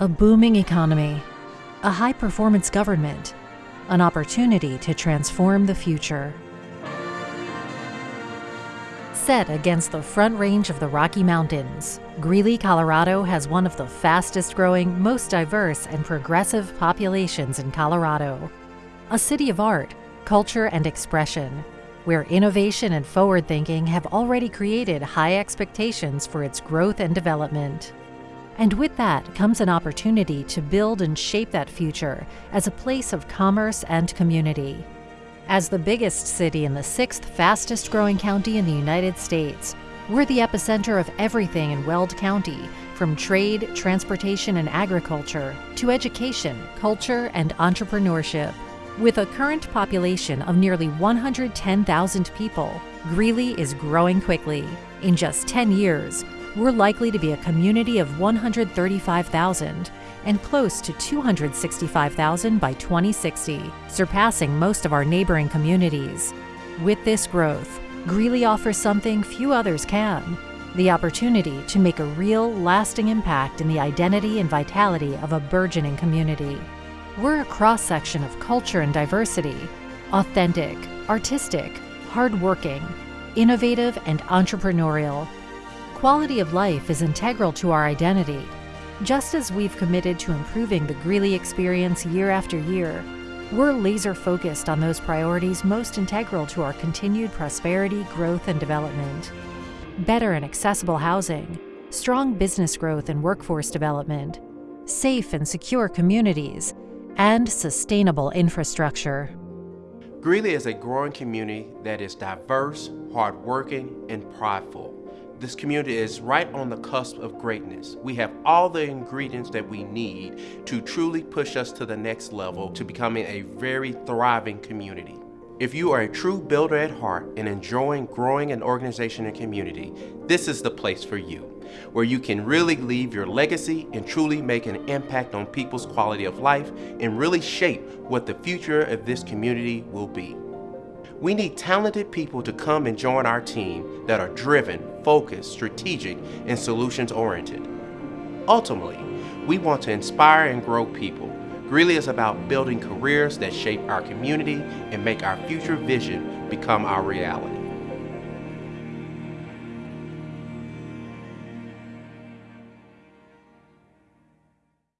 a booming economy, a high-performance government, an opportunity to transform the future. Set against the front range of the Rocky Mountains, Greeley, Colorado has one of the fastest growing, most diverse and progressive populations in Colorado. A city of art, culture and expression, where innovation and forward thinking have already created high expectations for its growth and development. And with that comes an opportunity to build and shape that future as a place of commerce and community. As the biggest city in the sixth fastest growing county in the United States, we're the epicenter of everything in Weld County, from trade, transportation, and agriculture to education, culture, and entrepreneurship. With a current population of nearly 110,000 people, Greeley is growing quickly. In just 10 years, we're likely to be a community of 135,000 and close to 265,000 by 2060, surpassing most of our neighboring communities. With this growth, Greeley offers something few others can the opportunity to make a real, lasting impact in the identity and vitality of a burgeoning community. We're a cross section of culture and diversity authentic, artistic, hardworking, innovative, and entrepreneurial. Quality of life is integral to our identity just as we've committed to improving the Greeley experience year after year, we're laser focused on those priorities most integral to our continued prosperity, growth, and development. Better and accessible housing, strong business growth and workforce development, safe and secure communities, and sustainable infrastructure. Greeley is a growing community that is diverse, hardworking, and prideful. This community is right on the cusp of greatness. We have all the ingredients that we need to truly push us to the next level to becoming a very thriving community. If you are a true builder at heart and enjoying growing an organization and community, this is the place for you, where you can really leave your legacy and truly make an impact on people's quality of life and really shape what the future of this community will be. We need talented people to come and join our team that are driven, focused, strategic, and solutions oriented. Ultimately, we want to inspire and grow people. Greeley is about building careers that shape our community and make our future vision become our reality.